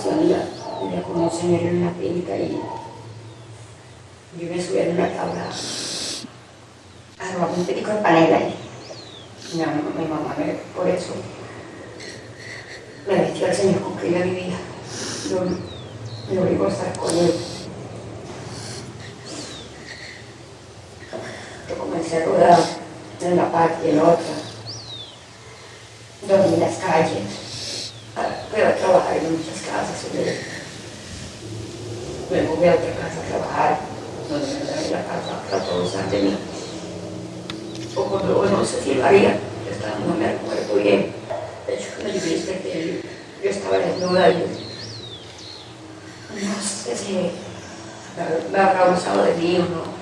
ocasión ella vivía con un señor en una finca y yo me subí en una tabla a robar un pico de panela y mi mamá, me, por eso me vestió al señor con que ella vivía. Yo me obligó a estar con él. Yo comencé a rodar en una parte y en otra. Dormí en las calles. Fui a trabajar en muchas casas. Me moví a otra casa traía la casa de usar de mí. O cuando no sé si lo haría, estaba, no me recuerdo bien. De hecho, me dijiste que yo estaba desnuda y no sé si me habrá usado de mí o no